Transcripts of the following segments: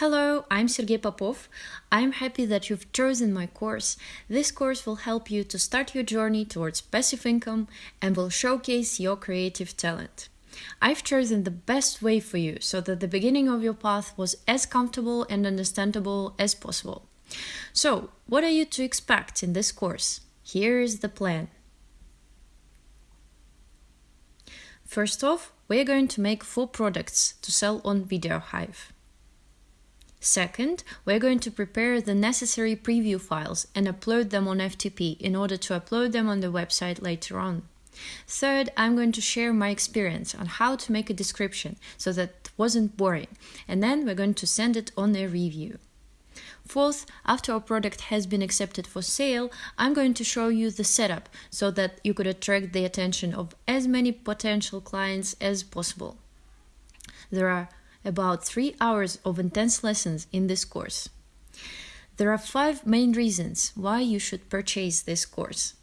Hello, I'm Sergey Popov. I'm happy that you've chosen my course. This course will help you to start your journey towards passive income and will showcase your creative talent. I've chosen the best way for you so that the beginning of your path was as comfortable and understandable as possible. So, what are you to expect in this course? Here is the plan. First off, we're going to make four products to sell on VideoHive. Second, we're going to prepare the necessary preview files and upload them on FTP in order to upload them on the website later on. Third, I'm going to share my experience on how to make a description so that it wasn't boring, and then we're going to send it on a review. Fourth, after our product has been accepted for sale, I'm going to show you the setup so that you could attract the attention of as many potential clients as possible. There are about three hours of intense lessons in this course. There are five main reasons why you should purchase this course.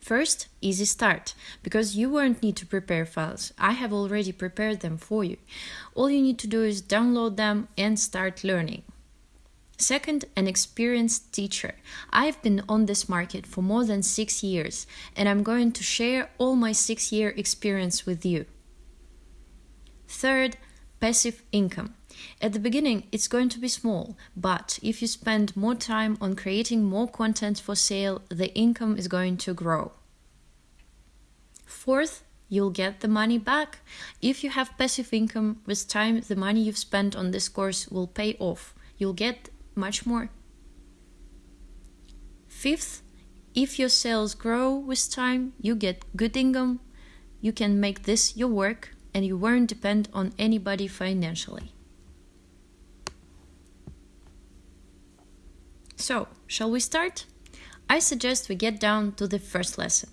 First, easy start, because you won't need to prepare files. I have already prepared them for you. All you need to do is download them and start learning. Second, an experienced teacher. I've been on this market for more than six years, and I'm going to share all my six year experience with you. Third, passive income. At the beginning, it's going to be small, but if you spend more time on creating more content for sale, the income is going to grow. Fourth, you'll get the money back. If you have passive income, with time, the money you've spent on this course will pay off. You'll get much more. Fifth, if your sales grow with time, you get good income. You can make this your work and you won't depend on anybody financially. So, shall we start? I suggest we get down to the first lesson.